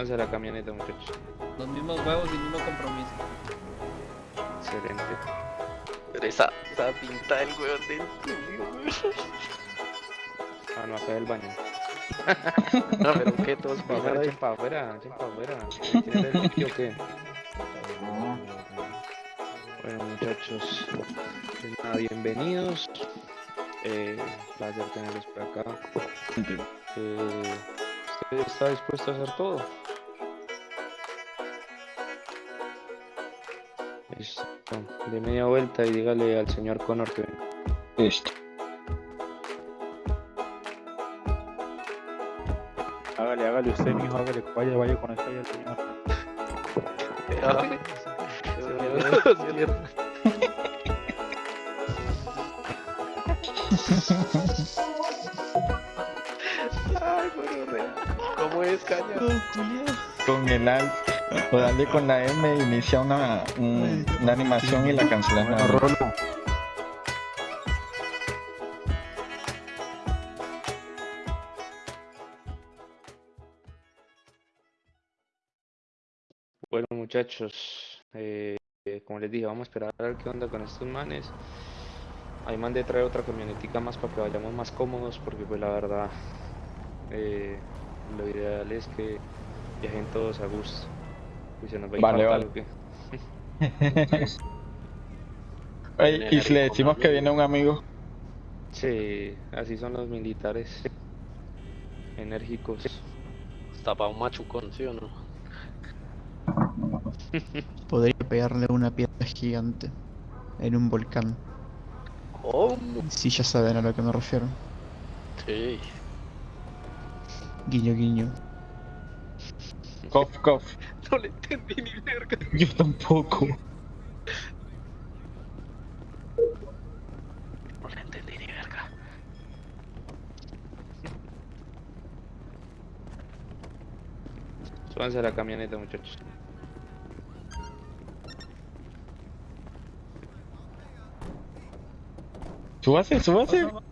Súbanse a la camioneta, muchachos. Los mismos huevos y el mismo compromiso. Excelente. Pero esa, esa pinta del huevón del weón. Ah, no, acá del baño. No, pero que todos Pa' afuera, echen pa' afuera, echen pa' afuera. ¿Quieren el limpio o qué? Bueno, muchachos, nada, bienvenidos. Eh, placer tenerlos por acá. Eh, ¿Usted está dispuesto a hacer todo? De media vuelta y dígale al señor Connor que venga. Listo. Hágale, hágale usted, mijo, hágale, vaya, vaya con ya, señor. Ay, gonorrea. ¿Cómo es, caña? Con el alt o darle con la M inicia una, un- una animación y la cancelas. Bueno. Rolo, Bueno, muchachos, eh, como les dije, vamos a esperar a ver qué onda con estos manes. Ahí mandé traer otra camionetica más para que vayamos más cómodos, porque pues la verdad, eh, lo ideal es que viajen todos a gusto. Y se nos va a Vale, vale. ¿o qué? Ey, y si le decimos que viene un amigo, Sí, así son los militares, enérgicos. Está pa' un machucón, ¿sí o no? Podría pegarle una piedra gigante en un volcán. ¿Cómo? Si ya saben a lo que me refiero. Sí. Guiño, guiño. cof, cof. No le entendí ni verga. Yo tampoco. No le entendí ni verga. Súbanse a la camioneta, muchachos. Súbase, súbase.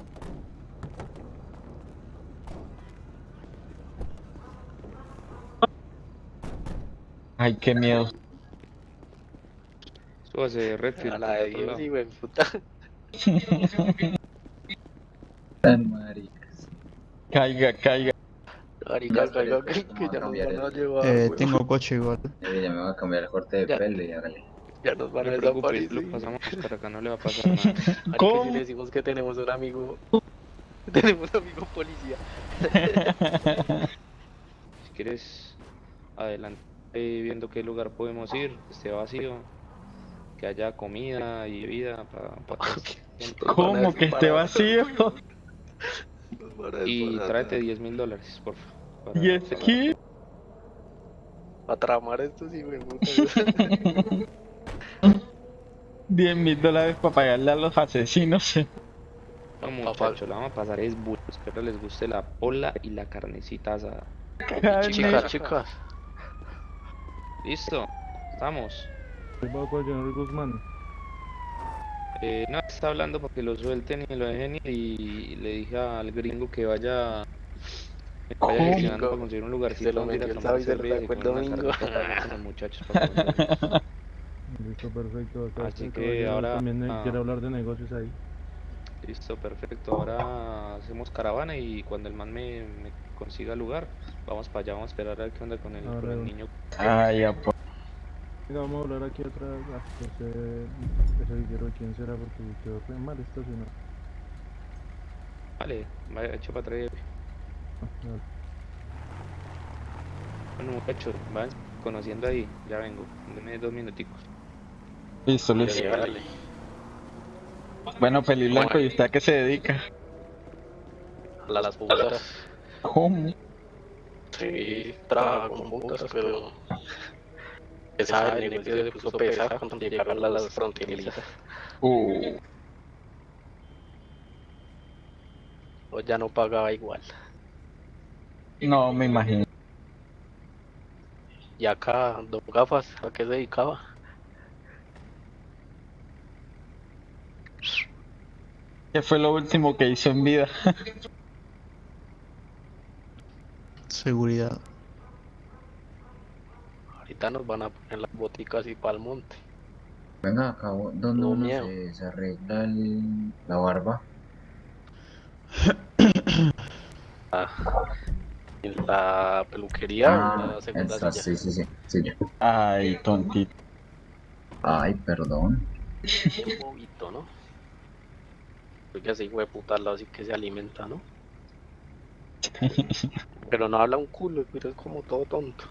Ay, qué miedo. Súbase, Redfield. A la de Dios, sí, güey, puta. Caiga, caiga. Marica, caiga, que, que ya cambiar van a llevar, Eh, tengo coche igual. Eh, ya me voy a cambiar el corte de Ya. pelo y hágale. Ya nos No van a preocupe, lo desaparecer. pasamos por acá, no le va a pasar nada. Marica, ¿Cómo? si le decimos que tenemos un amigo... tenemos un amigo policía. Si quieres, adelante eh, viendo qué lugar podemos ir, que esté vacío, que haya comida y bebida para ¿Cómo que esté vacío? Y tráete 10 mil dólares, por favor. ¿Y es que? A tramar esto sí me gusta. 10 mil dólares para pagarle a los asesinos. No, Papá. muchachos, la vamos a pasar es burro. Espero les guste la pola y la carnecita asada. Carne. chicas, chicas. ¿Listo? ¿Estamos? ¿qué va con el señor Guzmán? Eh, no, está hablando para que lo suelten y lo dejen ir y le dije al gringo que vaya, que vaya gestionando para conseguir un lugarcito Se lo donde ir a tomar cerveza y una domingo. con los muchachos para Listo, perfecto. Acá Así que ahora- También eh, ah. quiere hablar de negocios ahí. Listo, perfecto. Ahora hacemos caravana y cuando el man me, me consiga lugar, vamos para allá, vamos a esperar a ver qué onda con el, con niño. Ay, ya, pues. Venga, vamos a hablar aquí atrás. Ah, ese, ese ¿quién será? Porque quedó re mal estacionado. Vale, vaya, echa para atrás. Ah. Bueno, muchachos, van conociendo ahí, ya vengo. Denme dos minuticos. Listo, listo. Dale, dale. Bueno, Peli Blanco, ¿y usted a qué se dedica? A las putas. ¿Cómo? Sí, trabaja con putas, pero... Esa el negocio se puso pesado cuando llegaron a las fronterizas. Uh, O ya no pagaba igual. no, me imagino. Y acá, Don Gafas, ¿a qué se dedicaba? ¿Qué fue lo último que hizo en vida? Seguridad. ahorita nos van a poner las boticas y para el monte. Venga, acá donde No uno miedo. se, se arregla el- la barba. Ah, en la peluquería o en Ah, la segunda esa, silla. sí, sí, sí, sí. Ay, tontito. Ay, perdón. Bien bobito, ¿no? Porque ese hijo de puta lado sí que se alimenta, ¿no? Pero no habla un culo, pero es como todo tonto.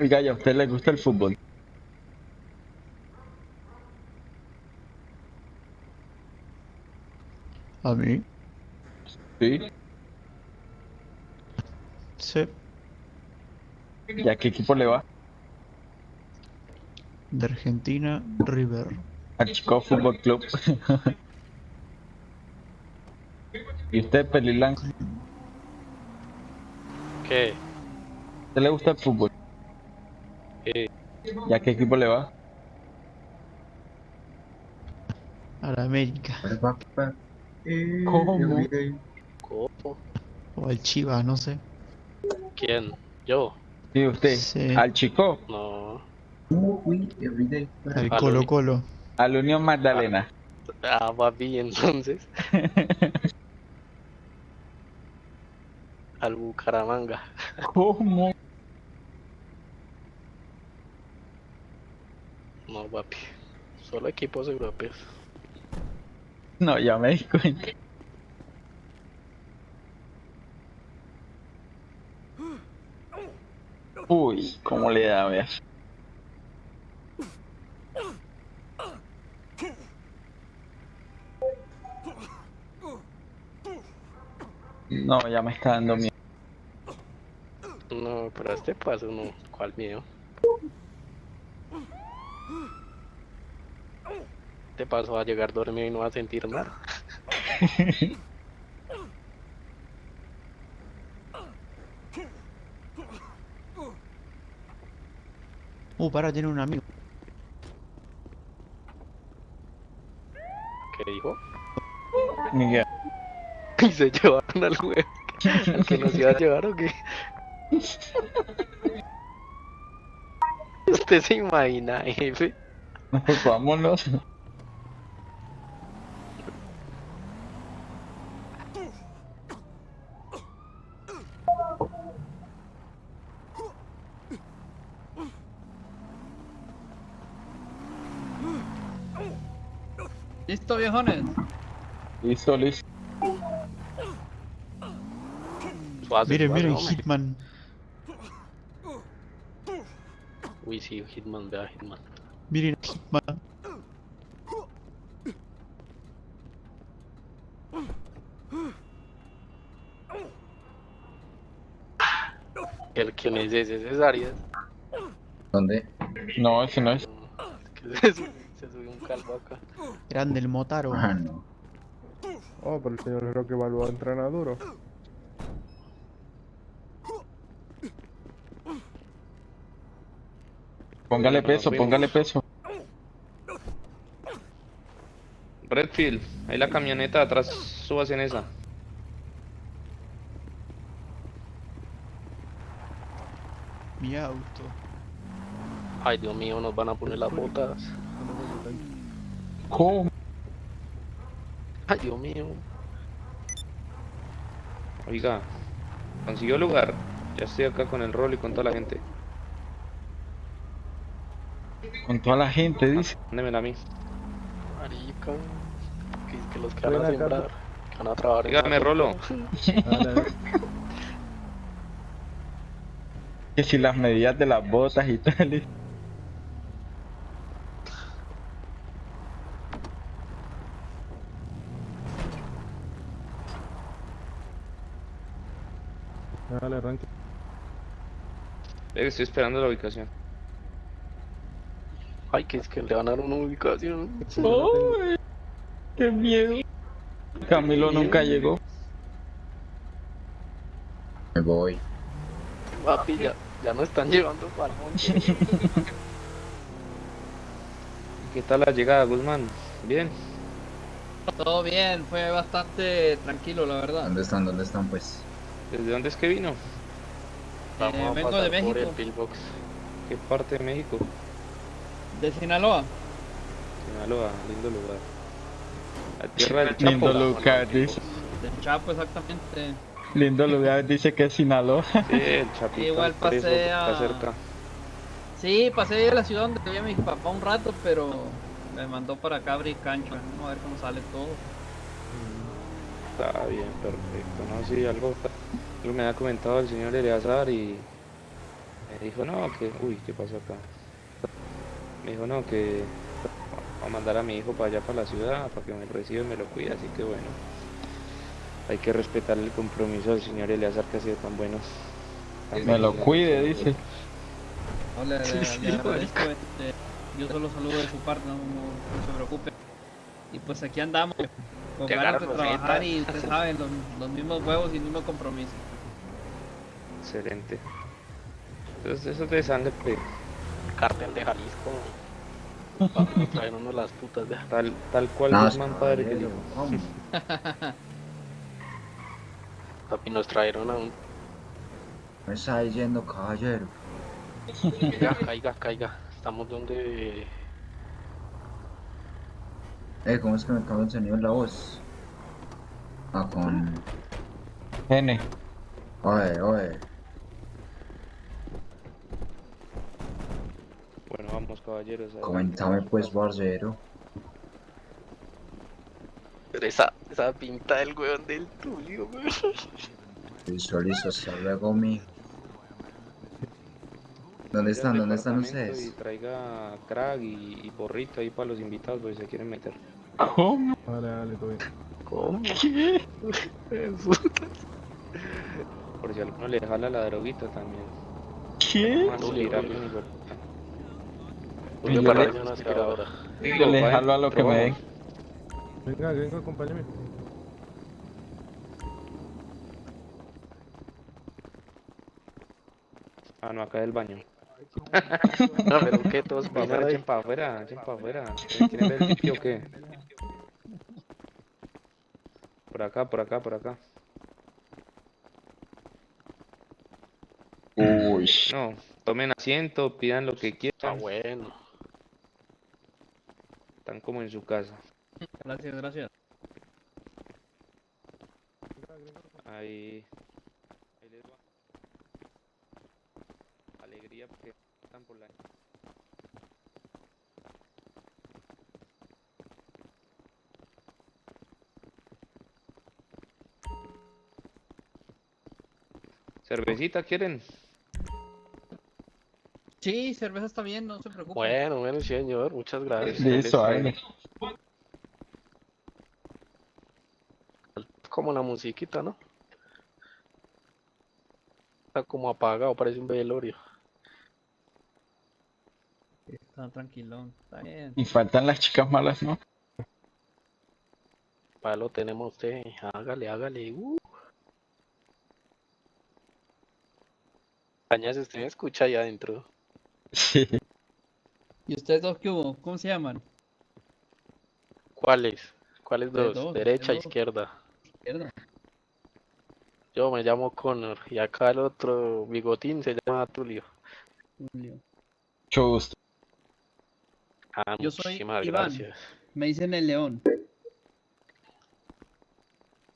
Oiga, ¿y a usted le gusta el fútbol? A mí, Sí. sí, ¿Y a qué equipo le va? de Argentina, River. Al Chico Fútbol Club. ¿Y usted, Pelilán? ¿A ¿Qué? usted le gusta el fútbol? Eh, ¿Y a qué equipo le va? A la América. ¿Cómo? ¿Cómo? O al Chivas, no sé. ¿Quién? ¿Yo? ¿Y usted? Sí. ¿Al Chico? No. Uy, everyday. Al Colo Colo. ¿Al Unión Magdalena? Ah, papi, entonces. Al Bucaramanga. ¿Cómo? No, papi. Solo equipos europeos. No, ya me di cuenta. Uy, ¿cómo le da, vea? No, ya me está dando miedo. No, pero este paso no. ¿Cuál miedo? Este paso va a llegar dormido y no va a sentir nada. Uh, para, tiene un amigo. ¿Qué dijo? Miguel. Y se llevaron al juego. ¿Al que nos iba a llevar o qué? Usted se imagina, jefe. Pues vámonos. Viejones? Listo, listo. Suave, miren, hombre. Hitman. Uy, sí, Hitman, vea Hitman. Miren, Hitman. El que es ese, ese es Arias. ¿Dónde? No, ese no es. Que se, sube, calvo acá. Grande el Motaro. Ah, no. Oh, pero el señor Roque Balboa entrena duro. Póngale peso, póngale peso. Redfield, ahí la camioneta atrás, subas en esa. Mi auto. Ay, Dios mío, nos van a poner las botas. ¿Cómo? Ay, Dios mío. Oiga, consiguió lugar. Ya estoy acá con el rol y con toda la gente. Con toda la gente, dice. Mándemela a mí. Marica. Que, que los que van a sembrar. Que van a trabajar. Dígame, Rolo. Dale, Que si las medidas de las botas y tal. arranque. Estoy esperando la ubicación. Ay, que es que le van a dar una ubicación. Qué miedo. Camilo nunca llegó. Me voy. Papi, ya, ya no están llevando para el monte. ¿Qué tal la llegada, Guzmán? ¿Bien? Todo bien, fue bastante tranquilo, la verdad. ¿Dónde están? ¿Dónde están pues? ¿Desde dónde es que vino? Vamos Eh, a vengo de por el México. pillbox. ¿Qué parte de México? De Sinaloa. Sinaloa, lindo lugar. La tierra del Chapo. Lindo lugar, dice. Del Chapo, exactamente. Lindo lugar, dice que es Sinaloa. Sí, el Chapito. Igual pasé Está a- cerca. Sí, pasé a la ciudad donde vivía mi papá un rato, pero me mandó para acá abrir cancha. Vamos a ver cómo sale todo. Está bien, perfecto. No, sí, algo, me ha comentado el señor Eleazar y me dijo, no, que, uy, ¿qué pasó acá? Me dijo, no, que va a mandar a mi hijo para allá, para la ciudad, para que me reciba y me lo cuide, así que bueno, hay que respetar el compromiso del señor Eleazar que ha sido tan bueno. tan Me lo cuide, dice. No, le, agradezco, este, yo solo saludo de su parte, no, no- no se preocupe. Y pues aquí andamos, con Te ganas de trabajar y ustedes saben, los, los mismos huevos y el mismo compromiso. Excelente. Entonces, eso es de sangre, Cartel de Jalisco. Papi, traen uno las putas de tal, tal cual No, Guzmán padre que. ¿cómo? Papi, nos trajeron a un. Me está diciendo, caballero. Caiga, caiga, caiga. Estamos donde. Eh, ¿cómo es que me cambia el sonido en la voz? Ah, con... N. Oye, oye. Bueno, vamos caballeros. Comentame pues, barcero. Pero esa, esa pinta del weón del Tulio, weón. Listo, listo, hasta luego, mijo. ¿Dónde están? ¿Dónde están ustedes? Y traiga crack y, y porrito ahí para los invitados, porque se quieren meter. ¿Cómo? Dale, dale, todo bien. ¿Cómo? ¿Qué? Por si alguno le jala la droguita también. ¿Qué? Y yo para le-. Yo le jalo a lo que me den. Venga, venga, acompáñame. Ah, no, acá del baño. No, pero ¿qué? Todos Para afuera, echen para afuera, echen para afuera. ¿Quieren ver el sitio o qué? Por acá, por acá, por acá. Uy. No, tomen asiento, pidan lo que Ah, quieran. bueno. Están como en su casa. Gracias, gracias. Ahí les va. Alegría porque están por la. ¿Cervecita quieren? Sí, cerveza está bien, no se preocupe. Bueno, bueno, señor, muchas gracias. Listo. Como la musiquita, ¿no? Está como apagado, parece un velorio. Está tranquilón, está bien. Y faltan las chicas malas, ¿no? Para lo tenemos usted. Hágale, hágale. Uh. Cañas, usted me escucha ahí adentro. Sí. ¿Y ustedes dos qué hubo? ¿Cómo se llaman? ¿Cuáles? ¿Cuáles dos? dos, Derecha, dos. izquierda. Izquierda. Yo me llamo Connor y acá el otro bigotín se llama Tulio. Mucho gusto. Ah, Yo soy muchísimas Iván. gracias. Me dicen el león.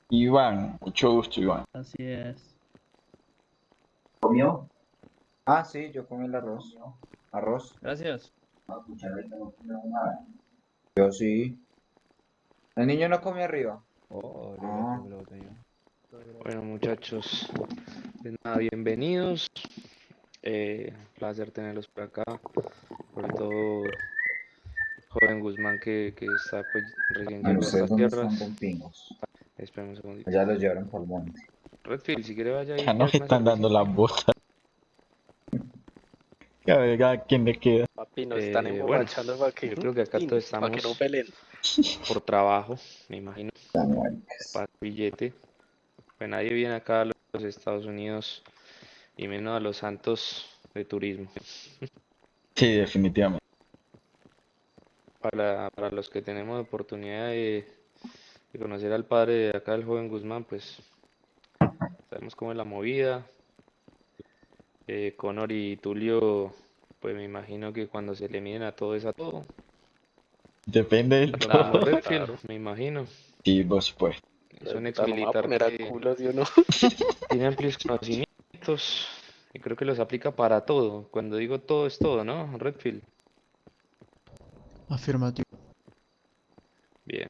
Iván, mucho gusto, Iván. Así es. ¿Comió? Ah, sí, yo comí el arroz. Arroz. Gracias. Yo sí. El niño no come arriba. Oh, Ah. Bueno, muchachos, de nada, bienvenidos. Eh, placer tenerlos por acá. Sobre todo, joven Guzmán, que, que está pues recién Bueno, llegado a ¿ustedes estas dónde tierras. están? Espera un segundito. Ya los llevaron por el monte. Redfield, si quiere vaya ahí. Ya nos están dando las botas. Que a ver a quién le queda. Papi, nos están Eh, bueno, emborrachando para que, yo creo que acá todos para que no estamos- peleen. por trabajo, me imagino, para billete. Pues nadie viene acá a los Estados Unidos y menos a los santos de turismo. Sí, definitivamente. Para, para los que tenemos oportunidad de, de conocer al padre de acá, el joven Guzmán, pues sabemos cómo es la movida. Eh, Conor y Tulio, pues me imagino que cuando se le miden a todo es a todo. Depende del claro. me imagino. Sí, por supuesto. Es un ex militar tiene amplios conocimientos y creo que los aplica para todo. Cuando digo todo es todo, ¿no? Redfield. Afirmativo. Bien.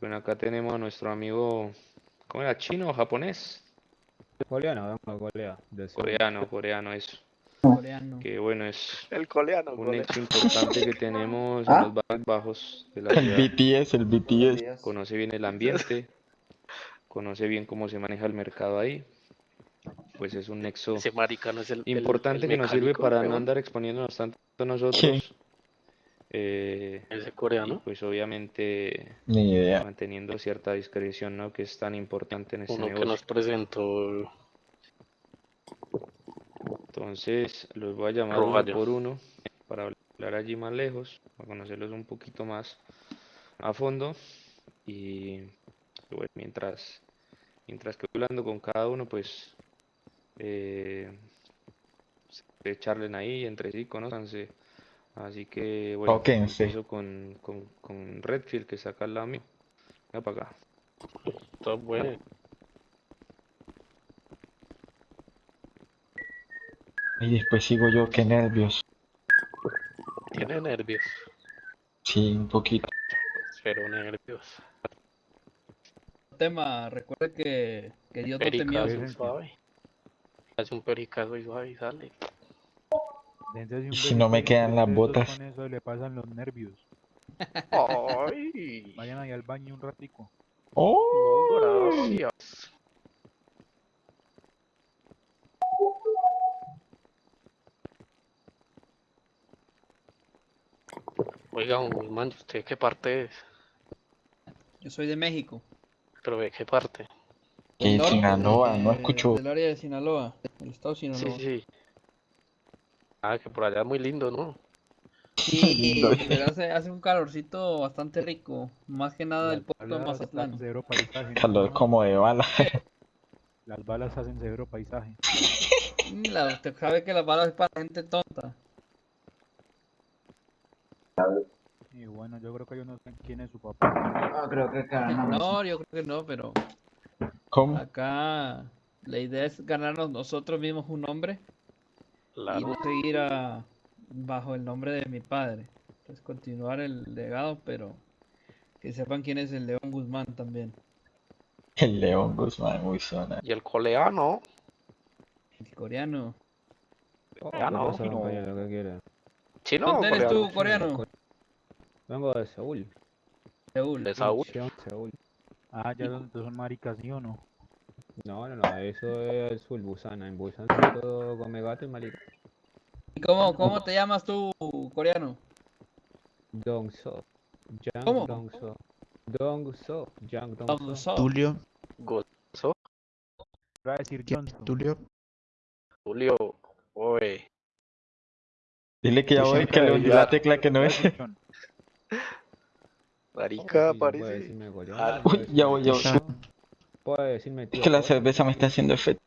Bueno, acá tenemos a nuestro amigo, ¿cómo era? ¿Chino o japonés? Coreano, vengo de Corea. del sur. Coreano, coreano, eso. Coreano. Que bueno, es El coreano, un coreano. hecho importante que tenemos en ¿Ah? los barrios bajos de la El ciudad. BTS, el BTS. Conoce bien el ambiente, conoce bien cómo se maneja el mercado ahí. Pues es un nexo Ese marica no es el el- importante el que nos sirve para no andar exponiéndonos tanto nosotros. Eh, Ese y coreano. pues obviamente Ni idea. manteniendo cierta discreción, ¿no? Que es tan importante en este Uno que negocio. nos presentó. Entonces los voy a llamar uno por uno para hablar allí más lejos, para conocerlos un poquito más a fondo. Y bueno, mientras, mientras que voy hablando con cada uno, pues eh, se charlen ahí entre sí, conózcanse. Así que bueno, Tóquense. empiezo con, con, con Redfield, que al lado mío. Venga para acá. Está bueno. Y después sigo yo, qué nervios. Tiene nervios. Sí, un poquito. Pero nervios. Tema, recuerde que, que Dios no te miedo. Pericazo suave. Hace un pericazo y suave y sale. Un si no me quedan las botas. Con eso le pasan los nervios. Ay. Vayan ahí al baño un ratico. ¡Oh! Gracias. Oiga, don Guzmán, ¿y ¿usted de qué parte es? Yo soy de México. ¿Pero de qué parte? Norte, Sinaloa, no de- escucho. Del área de Sinaloa, del estado de Sí, Sinaloa. sí. Ah, que por allá es muy lindo, ¿no? Y pero hace, hace un calorcito bastante rico, más que nada del puerto de Mazatlán. ¿no? Calor como de bala. Las balas hacen severo paisaje. Mm, la- usted sabe que las balas es para gente tonta. Y bueno, yo creo que yo no sé quién es su papá. Ah, creo que ganamos. No, yo creo que no, pero ¿Cómo? acá la idea es ganarnos nosotros mismos un nombre y Claro. no seguir a- bajo el nombre de mi padre. Pues continuar el legado, pero que sepan quién es el León Guzmán también. El León Guzmán, muy zona. Y el coleano. El coreano. Ya no. pasa, compañero? ¿Qué quieres? Chino ¿Dónde eres tú, coreano. coreano? Vengo de Seúl. Seúl. De Saúl. Seúl, Seúl. Ah, ya son maricas, ¿sí o no? No, no, no, eso es el sur, Busan. En Busan todo come gato y marica. ¿Y cómo, cómo te llamas tú, coreano? Dongso. Jang ¿Cómo? Dongso. Dongso. Jang Dong Dongso. So. Tulio, Gozo. Voy a decir ¿quién? Johnson. Tulio, Julio. Oye. Dile que ya voy, que le hundí la tecla que no es. John. Marica, parece. Ah, ya voy, ya voy. Esa- Puede decirme Es que la cerveza me está haciendo efecto.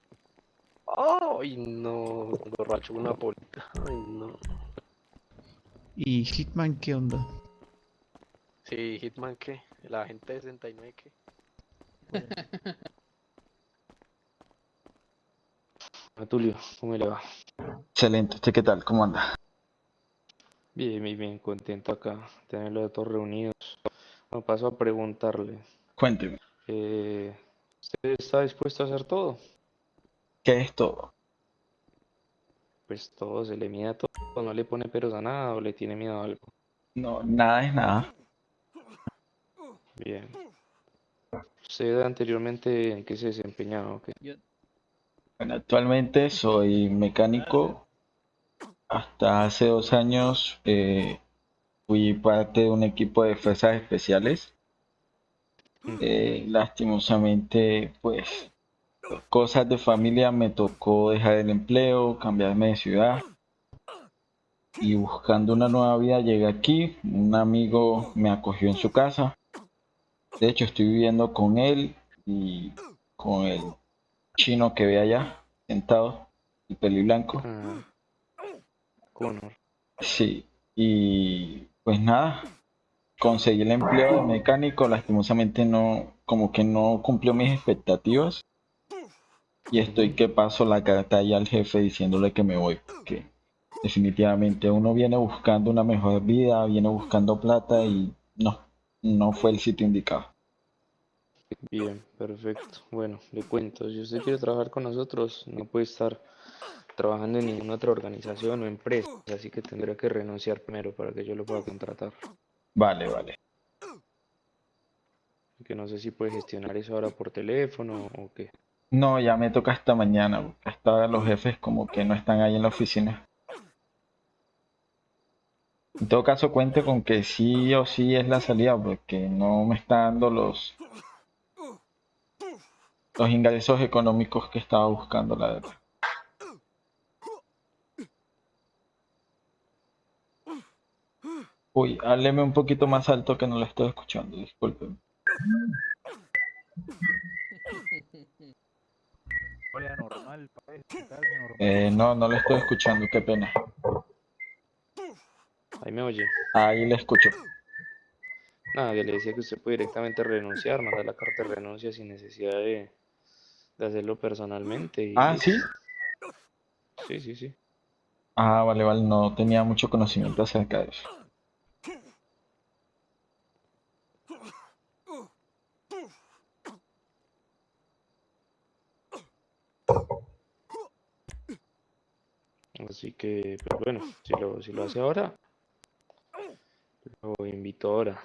Ay, no. Borracho una polita. Ay, no. ¿Y Hitman qué onda? Sí, Hitman, ¿qué? La gente de 69, ¿qué? Tulio, ¿cómo le va? Excelente, ¿usted qué tal? ¿Cómo anda? Bien, bien, bien, contento acá, tenerlos a todos reunidos. Bueno, paso a preguntarle, Cuénteme, eh, ¿usted está dispuesto a hacer todo? ¿qué es todo? Pues todo, se le mide a todo, no le pone peros a nada o le tiene miedo a algo. No, nada es nada. Bien. ¿Usted anteriormente en qué se desempeñaba? o qué? Bueno, actualmente soy mecánico. Hasta hace dos años eh, fui parte de un equipo de fuerzas especiales. Mm. Eh, lastimosamente, pues, cosas de familia me tocó dejar el empleo, cambiarme de ciudad. Y buscando una nueva vida llegué aquí. Un amigo me acogió en su casa. De hecho, estoy viviendo con él y con el chino que ve allá, sentado, el peli blanco. Ah, Connor. Sí, y pues nada, conseguí el empleo de mecánico, lastimosamente no, como que no cumplió mis expectativas. Y estoy que paso la carta ya al jefe diciéndole que me voy, porque definitivamente uno viene buscando una mejor vida, viene buscando plata y no, no fue el sitio indicado. Bien, perfecto. Bueno, le cuento, si usted quiere trabajar con nosotros, no puede estar trabajando en ninguna otra organización o empresa, así que tendría que renunciar primero para que yo lo pueda contratar. Vale, vale. Que no sé si puede gestionar eso ahora por teléfono o qué. No, ya me toca hasta mañana, porque hasta los jefes como que no están ahí en la oficina. En todo caso, cuente con que sí o sí es la salida, porque no me está dando los, los ingresos económicos que estaba buscando, la verdad. Uy, hábleme un poquito más alto que no lo estoy escuchando, disculpen. Eh, no, no le estoy escuchando, qué pena. Ahí me oye. Ahí le escucho. Nada, que le decía que usted puede directamente renunciar, mandar la carta de renuncia sin necesidad de, de hacerlo personalmente. Y Ah, sí. Sí, sí, sí. Ah, vale, vale, no tenía mucho conocimiento acerca de eso. Que, pues bueno, si lo, si lo hace ahora, lo invito ahora.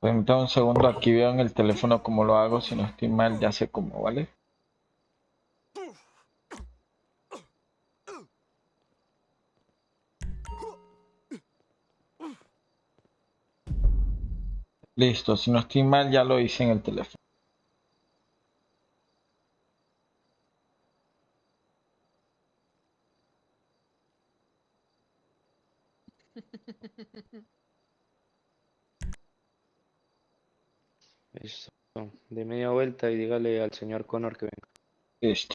Permítame un segundo, aquí veo en el teléfono cómo lo hago, si no estoy mal, ya sé cómo, ¿vale? Listo, si no estoy mal, ya lo hice en el teléfono. Listo. De media vuelta y dígale al señor Connor que venga. Listo.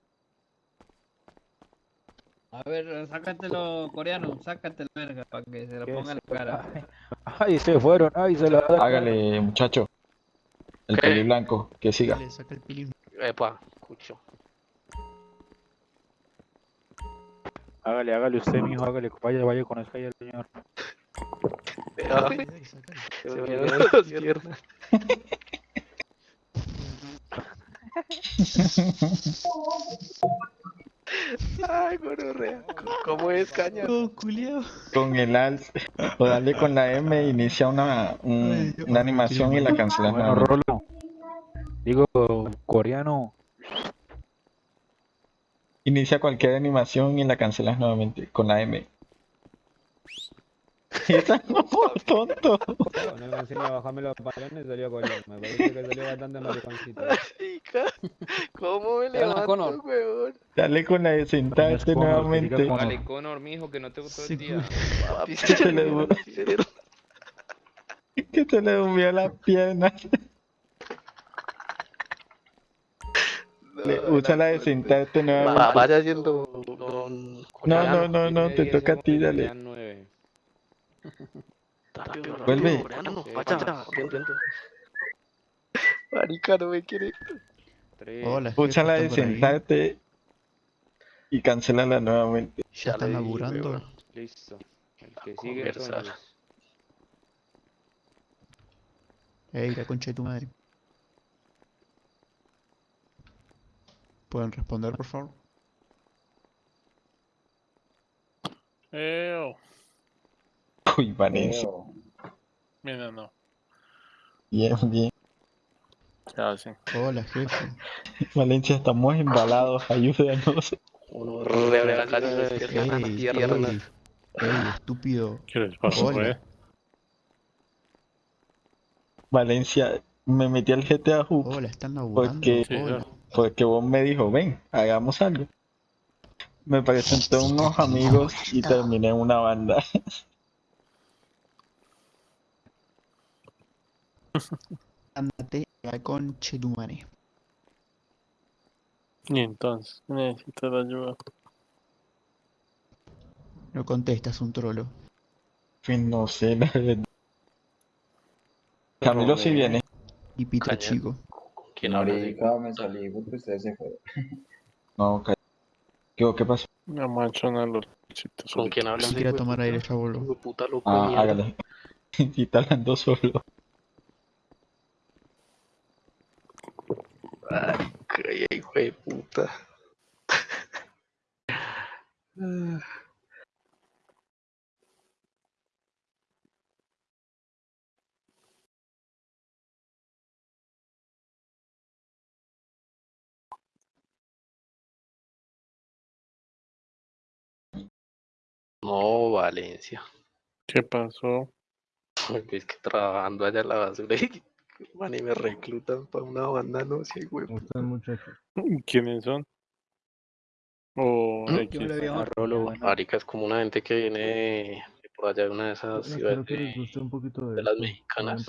A ver, sácatelo coreano, sácatelo verga, para que se lo ponga en la cara. Ay, se fueron, ay, se la Hágale, muchacho. El ¿Qué? peli blanco, que siga. Le saca el pilín. Epa, escucho. Hágale, hágale usted, mijo, hágale, vaya, vaya, conozca ahí al señor. Se me dieron las piernas. Ay, gonorrea. ¿Cómo es, caña? Oh. Con el alt o darle con la M inicia una, un- una animación y la cancelas Bueno. Rolo. Digo, coreano. Inicia cualquier animación y la cancelas nuevamente con la M. No por tonto. No me enseña a bajarme los pantalones, salió coreano. Me parece que salió bastante mariconcito. ¿cómo me levanto, weón? Dale con la de sentarte nuevamente. diga Vale, Connor, mijo, que no te gustó Sí, el día. Papi, Que se le du- Que se le durmió las piernas. Le- usa la de sentarte Va- nuevamente. Vaya haciendo con... No, no, no, no, te toca a ti, dale. Rápido, Vuelve. vaya. Marica, no me quiere. Hola, Usa la de sentarte y cancélala nuevamente. Ya están laburando. Listo. El que sigue. Ey, la concha de tu madre. ¿Pueden responder, por favor? Eo. Uy, Valencia. Mira, no. Bien, bien. Ya, sí. Hola, jefe. Valencia, estamos embalados, ayúdanos. Reabre la cara y piernas. ey, ey, estúpido. ¿Qué les pasó, Hola. eh? Valencia, me metí al GTA Hub Hola, están laburando. porque, Sí, Hola. porque vos me dijo, ven, hagamos algo. Me presenté unos amigos y terminé en una banda. Ándate a la conche tu madre. Y entonces, necesitas ayuda. No contestas un trolo. Pues no sé, la verdad. Camilo sí viene. Y pito Caña. chico. ¿Con quién? Marica, me salí porque ustedes se fueron. No, ca- ¿Qué, ¿Qué pasó? La manchona los sitios. ¿Con quién hablas? Si de tomar aire, puta loco de Ah, hágale. Y está hablando solo. Ay, hijo de puta. No, Valencia. ¿Qué pasó? Es que trabajando allá en la basura y man, y me reclutan para una banda, no sé, güey. ¿Cómo están muchachos? ¿Quiénes son? O. X. Yo le viejo. Marica es como una gente que viene de por allá de una de esas Espero ciudades que les de- guste un poquito de, de las mexicanas.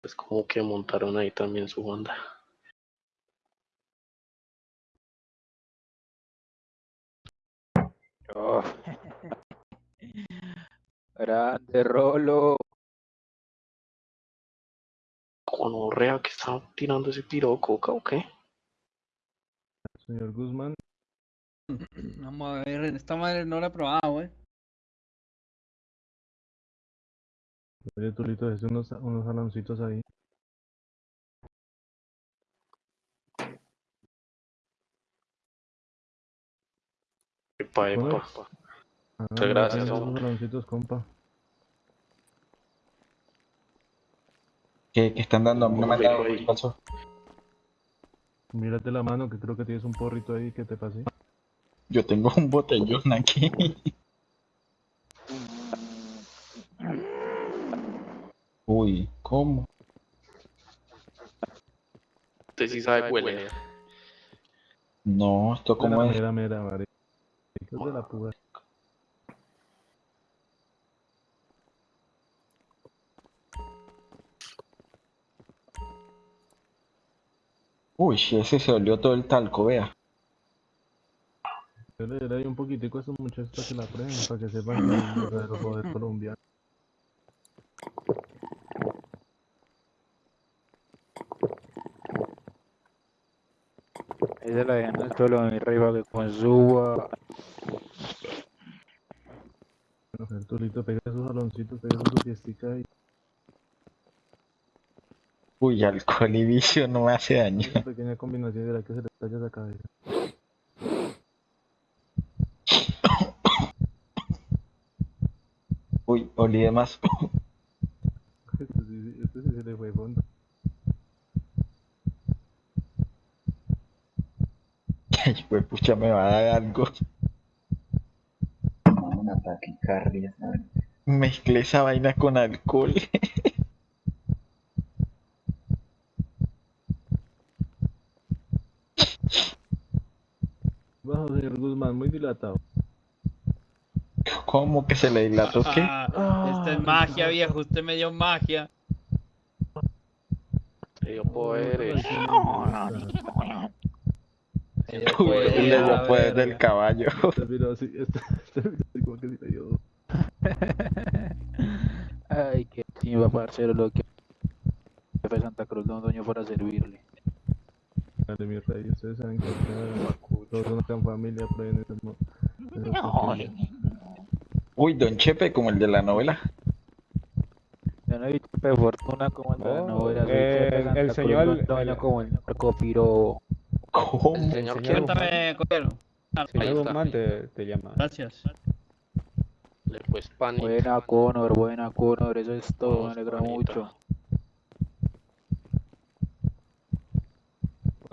pues como que montaron ahí también su banda. Oh. Grande Rolo. Conorrea que está tirando ese piro de coca o qué? Señor Guzmán, Vamos a ver, esta madre no la he probado, eh. oye Tulito, es unos, unos saloncitos ahí. Epa, ¿Cómo epa. es? Ah, Muchas gracias, saloncitos, compa. ¿Qué, qué están dando? A mí no me han dado. Mírate la mano, que creo que tienes un porrito ahí que te pasé. Yo tengo un botellón aquí. Uy, ¿cómo? Usted sí sabe huele. No, esto cómo es. Mira, mira, de la puta. Uy, ese se olió todo el talco, vea. Yo le daré ahí un poquitico a estos muchachos para que la prueben, para que sepan que es un verdadero joder colombiano. Esa la dejan al trolo de mi rey para que consuba. Bueno, el Tulito pega esos saloncitos, pega su fiestica y Uy, alcohol y vicio no me hace daño. una pequeña combinación de la que se le talla esa cabeza. Uy, olí de más. Este sí, sí- este sí se le fue fondo. Ay, pues pucha, me va a dar algo. Una taquicardia, ¿sabes? Mezclé esa vaina con alcohol. Bajo, señor Guzmán, muy dilatado. ¿Cómo que se le dilató qué? Ah, esta es magia, viejo. Usted me dio magia. Le dio poderes. Me dio Uy, poder, le dio poder del caballo. Este video así, este, este video así como que sí le dio. Ay, qué chimba, parcero, lo que jefe de Santa Cruz Don Doño fuera a servirle. Dale, mi rey, ustedes saben que todos son acá en familia, prueben esas mo- esas cosillas. Uy, Don Chepe, como el de la novela. Yo no he visto de fortuna como el de la Oh, novela. eh, de el señor- Doño como el narcopiro. ¿Cómo? El señor? Cuéntame, Cordero. Ah, Señor. Guzmán te, te llama. Gracias. Buena Conor, buena Conor, eso es todo, me alegra mucho.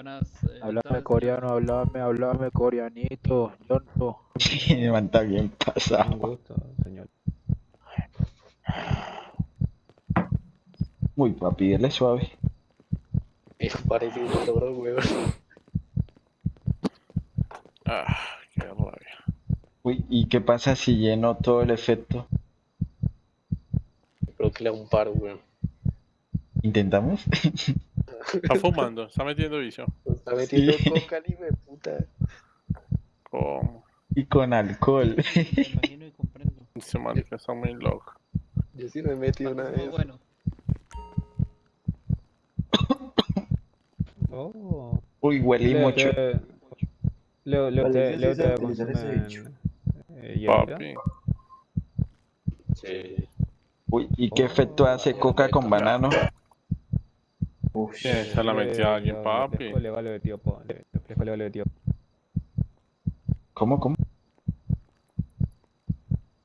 Buenas. eh, tardes, coreano, háblame, háblame coreanito. Yo no. El man está bien Un pasado. gusto, señor. Uy, papi, dele suave. Eso parece un weón. Ah, qué rabia. Uy, ¿y qué pasa si lleno todo el efecto? Creo que le da un paro, weón. ¿Intentamos? Está fumando, está metiendo vicio. Está metiendo coca, ni de puta. ¿Cómo? y con alcohol. Me imagino y comprendo. Ese marica está muy loco. Yo sí me he metido una Muy vez. bueno. Oh. Uy, huele mucho. Leo, Leo, te- sí Leo te eh, Papi. Sí. Uy, ¿y qué efecto hace coca con banano? Uf, ¿Quién se la metió a alguien, Leo, papi? de tío, le- de tío. ¿Cómo, cómo?